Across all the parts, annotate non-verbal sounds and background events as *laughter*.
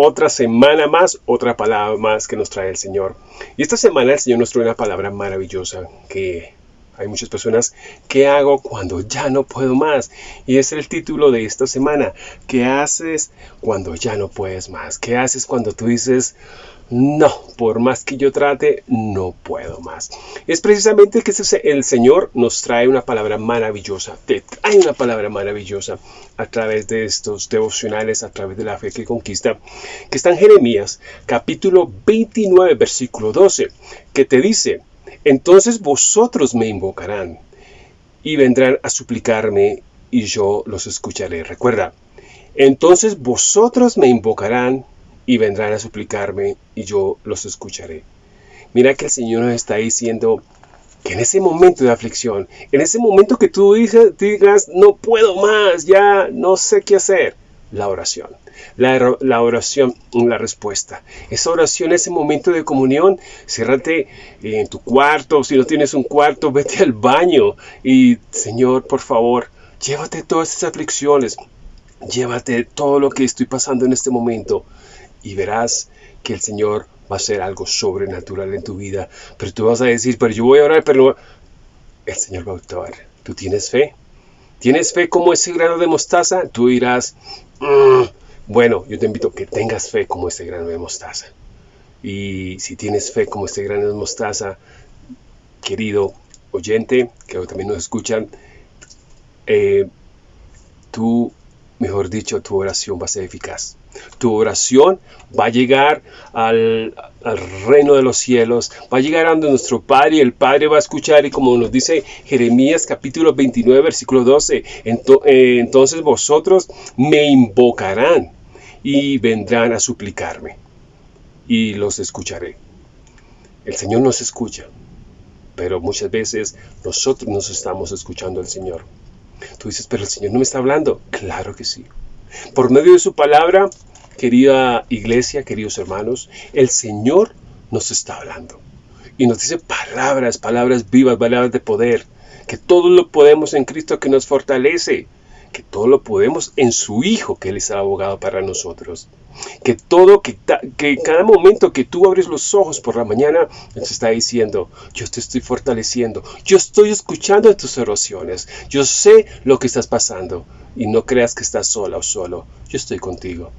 otra semana más, otra palabra más que nos trae el Señor. Y esta semana el Señor nos trae una palabra maravillosa que hay muchas personas, ¿qué hago cuando ya no puedo más? Y es el título de esta semana. ¿Qué haces cuando ya no puedes más? ¿Qué haces cuando tú dices, no, por más que yo trate, no puedo más. Es precisamente que el Señor nos trae una palabra maravillosa, te trae una palabra maravillosa a través de estos devocionales, a través de la fe que conquista, que está en Jeremías capítulo 29, versículo 12, que te dice, entonces vosotros me invocarán y vendrán a suplicarme y yo los escucharé. Recuerda, entonces vosotros me invocarán y vendrán a suplicarme y yo los escucharé. Mira que el Señor nos está diciendo que en ese momento de aflicción, en ese momento que tú digas, no puedo más, ya no sé qué hacer, la oración. La, oración, la respuesta. Esa oración, ese momento de comunión, ciérrate en tu cuarto. Si no tienes un cuarto, *laughs* vete al baño. Y Señor, por favor, llévate todas esas aflicciones. Llévate todo lo que estoy pasando en este momento. Y verás que el Señor va a hacer algo sobrenatural en tu vida. Pero tú vas a decir, pero yo voy a orar, pero el Señor va a actuar. ¿Tú tienes fe? ¿Tienes fe como ese grano de mostaza? Tú dirás, bueno, yo te invito a que tengas fe como ese grano de mostaza. Y si tienes fe como este grano de mostaza, querido oyente, que también nos escuchan, eh, tú, mejor dicho, tu oración va a ser eficaz. Tu oración va a llegar al, reino de los cielos, va a llegar a nuestro Padre y el Padre va a escuchar y como nos dice Jeremías capítulo 29 versículo 12, eh, entonces vosotros me invocarán y vendrán a suplicarme y los escucharé. El Señor nos escucha, pero muchas veces nosotros nos estamos escuchando al Señor. Tú dices, pero el Señor no me está hablando. Claro que sí. Por medio de su palabra, querida iglesia, queridos hermanos, el Señor nos está hablando. Y nos dice palabras, palabras vivas, palabras de poder, que todo lo podemos en Cristo que nos fortalece que todo lo podemos en su Hijo, que Él es el abogado para nosotros. Que todo, que, cada momento que tú abres los ojos por la mañana, Él te está diciendo, yo te estoy fortaleciendo, yo estoy escuchando tus oraciones, yo sé lo que estás pasando y no creas que estás sola o solo, yo estoy contigo.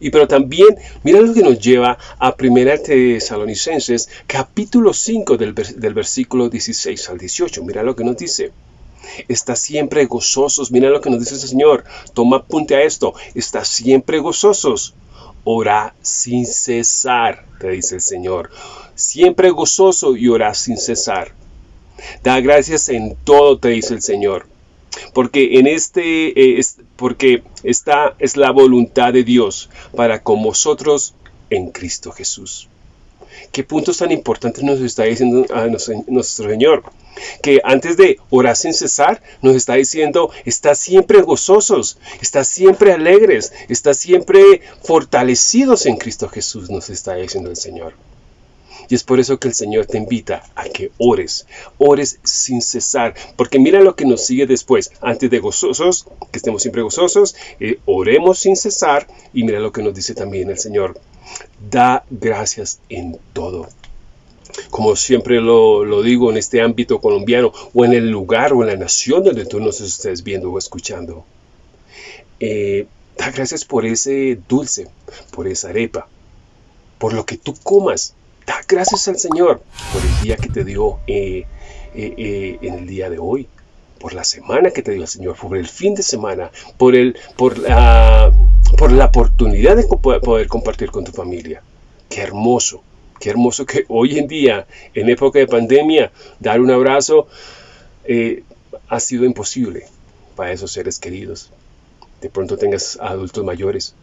Y pero también, mira lo que nos lleva a 1 Tesalonicenses, capítulo 5 del, del versículo 16 al 18. Mira lo que nos dice. Está siempre gozosos. Mira lo que nos dice el Señor. Toma apunte a esto. Está siempre gozosos. Ora sin cesar, te dice el Señor. Siempre gozoso y ora sin cesar. Da gracias en todo, te dice el Señor. Porque en este, eh, porque esta es la voluntad de Dios para con vosotros en Cristo Jesús. ¿Qué puntos tan importantes nos está diciendo a nuestro Señor? Que antes de orar sin cesar, nos está diciendo, está siempre gozosos, está siempre alegres, está siempre fortalecidos en Cristo Jesús, nos está diciendo el Señor. Y es por eso que el Señor te invita a que ores, ores sin cesar, porque mira lo que nos sigue después, antes de gozosos, que estemos siempre gozosos, eh, oremos sin cesar, y mira lo que nos dice también el Señor, da gracias en todo. Como siempre lo, digo en este ámbito colombiano o en el lugar o en la nación donde tú nos estés viendo o escuchando. Eh, da gracias por ese dulce, por esa arepa, por lo que tú comas. Da gracias al Señor por el día que te dio eh, eh, en el día de hoy, por la semana que te dio el Señor, por el fin de semana, por, el, por la por la oportunidad de poder compartir con tu familia. Qué hermoso, qué hermoso que hoy en día, en época de pandemia, dar un abrazo eh, ha sido imposible para esos seres queridos. De pronto tengas adultos mayores,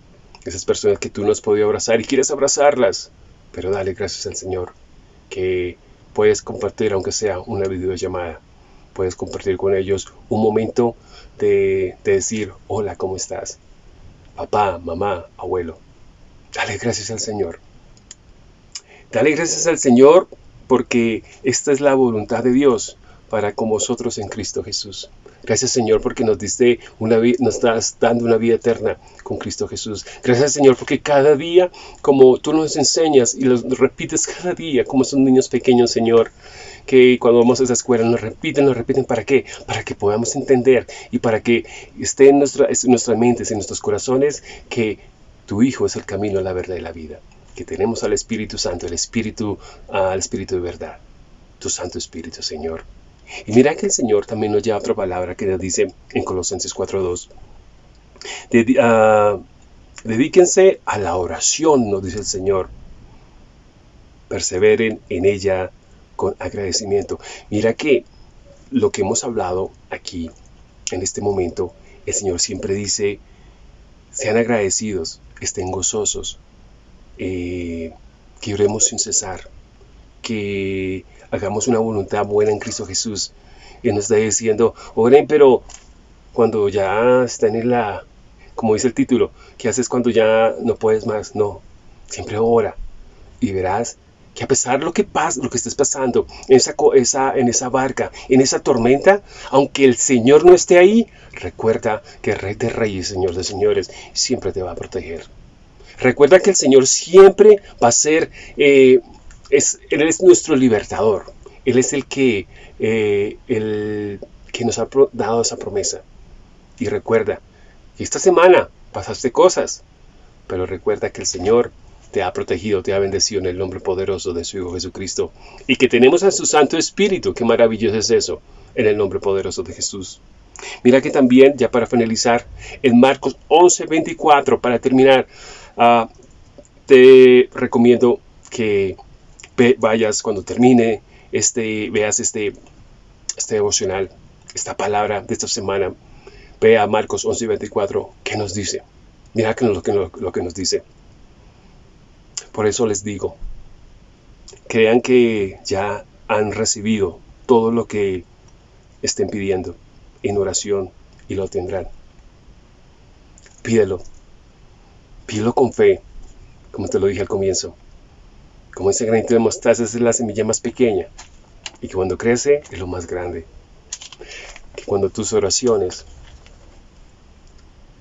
esas personas que tú no has podido abrazar y quieres abrazarlas, pero dale gracias al Señor que puedes compartir, aunque sea una videollamada, puedes compartir con ellos un momento de, de decir, hola, ¿cómo estás? Papá, mamá, abuelo. Dale gracias al Señor. Dale gracias al Señor porque esta es la voluntad de Dios para con vosotros en Cristo Jesús. Gracias Señor porque nos diste una nos estás dando una vida eterna con Cristo Jesús. Gracias Señor porque cada día, como tú nos enseñas y lo repites cada día, como son niños pequeños Señor, que cuando vamos a esa escuela nos repiten, nos repiten, ¿para qué? Para que podamos entender y para que esté en, nuestra, en nuestras mentes, en nuestros corazones, que tu Hijo es el camino, la verdad y la vida. Que tenemos al Espíritu Santo, el Espíritu, al Espíritu de verdad. Tu Santo Espíritu, Señor. Y mira que el Señor también nos lleva otra palabra que nos dice en Colosenses 4.2. Ah, dedíquense a la oración, nos dice el Señor. Perseveren en ella con agradecimiento. Mira que lo que hemos hablado aquí, en este momento, el Señor siempre dice, sean agradecidos, estén gozosos, eh, que oremos sin cesar, que hagamos una voluntad buena en Cristo Jesús. Y nos está diciendo, oren, pero cuando ya están en la, como dice el título, ¿qué haces cuando ya no puedes más? No, siempre ora y verás que a pesar de lo que pasa, lo que estés pasando en esa, esa, en esa barca, en esa tormenta, aunque el Señor no esté ahí, recuerda que Rey de Reyes, Señor de Señores, siempre te va a proteger. Recuerda que el Señor siempre va a ser, eh, es, Él es nuestro libertador. Él es el que, eh, el que nos ha dado esa promesa. Y recuerda esta semana pasaste cosas, pero recuerda que el Señor te ha protegido, te ha bendecido en el nombre poderoso de su Hijo Jesucristo. Y que tenemos a su Santo Espíritu, qué maravilloso es eso, en el nombre poderoso de Jesús. Mira que también, ya para finalizar, en Marcos 11:24, para terminar, ah, te recomiendo que vayas cuando termine, este, veas este, este devocional, esta palabra de esta semana. Ve a Marcos 11:24, ¿qué nos dice? Mira que lo, que, lo que nos dice. Por eso les digo, crean que ya han recibido todo lo que estén pidiendo en oración y lo tendrán. Pídelo. Pídelo con fe, como te lo dije al comienzo. Como ese granito de mostaza es la semilla más pequeña y que cuando crece es lo más grande. Que cuando tus oraciones,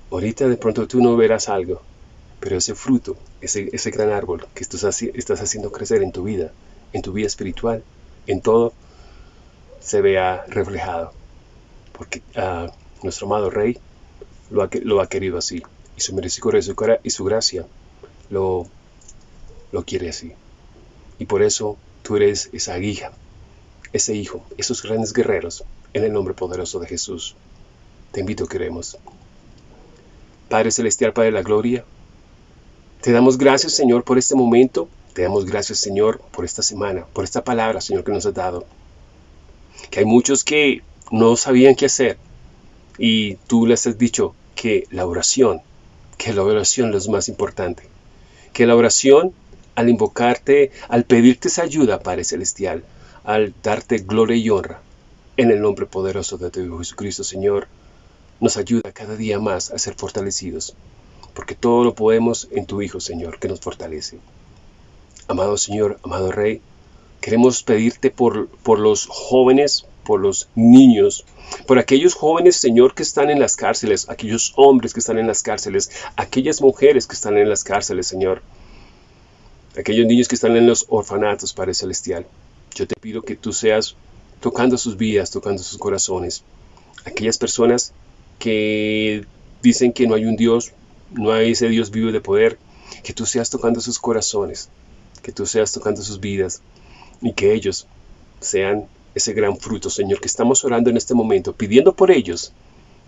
ahorita de pronto tú no verás algo, pero ese fruto, ese, ese gran árbol que estás, estás haciendo crecer en tu vida, en tu vida espiritual, en todo, se vea reflejado. Porque uh, nuestro amado Rey lo ha, lo ha, querido así. Y su misericordia y su gracia lo, lo quiere así. Y por eso tú eres esa hija, ese hijo, esos grandes guerreros, en el nombre poderoso de Jesús. Te invito, queremos. Padre Celestial, Padre de la Gloria, te damos gracias, Señor, por este momento. Te damos gracias, Señor, por esta semana, por esta palabra, Señor, que nos has dado. Que hay muchos que no sabían qué hacer y tú les has dicho que la oración, que la oración es lo más importante. Que la oración, al invocarte, al pedirte esa ayuda, Padre Celestial, al darte gloria y honra, en el nombre poderoso de tu Hijo Jesucristo, Señor, nos ayuda cada día más a ser fortalecidos porque todo lo podemos en tu Hijo, Señor, que nos fortalece. Amado Señor, amado Rey, queremos pedirte por, por los jóvenes, por los niños, por aquellos jóvenes, Señor, que están en las cárceles, aquellos hombres que están en las cárceles, aquellas mujeres que están en las cárceles, Señor, aquellos niños que están en los orfanatos, Padre Celestial. Yo te pido que tú seas tocando sus vidas, tocando sus corazones. Aquellas personas que dicen que no hay un Dios, no hay ese Dios vivo de poder, que tú seas tocando sus corazones, que tú seas tocando sus vidas y que ellos sean ese gran fruto, Señor, que estamos orando en este momento, pidiendo por ellos,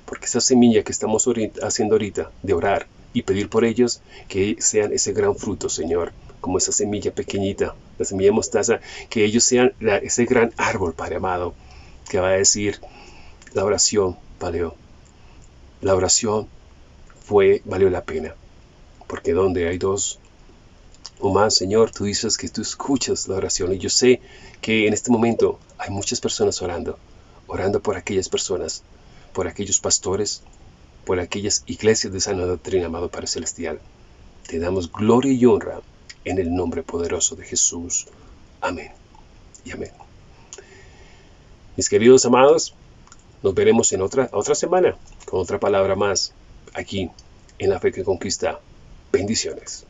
porque esa semilla que estamos haciendo ahorita de orar y pedir por ellos, que sean ese gran fruto, Señor, como esa semilla pequeñita, la semilla de mostaza, que ellos sean ese gran árbol, Padre amado, que va a decir la oración, Padre, la oración fue, valió la pena. Porque donde hay dos o más, Señor, tú dices que tú escuchas la oración. Y yo sé que en este momento hay muchas personas orando, orando por aquellas personas, por aquellos pastores, por aquellas iglesias de sana doctrina, amado Padre Celestial. Te damos gloria y honra en el nombre poderoso de Jesús. Amén y amén. Mis queridos amados, Nos veremos en otra, otra semana con otra palabra más aquí en la fe que conquista. Bendiciones.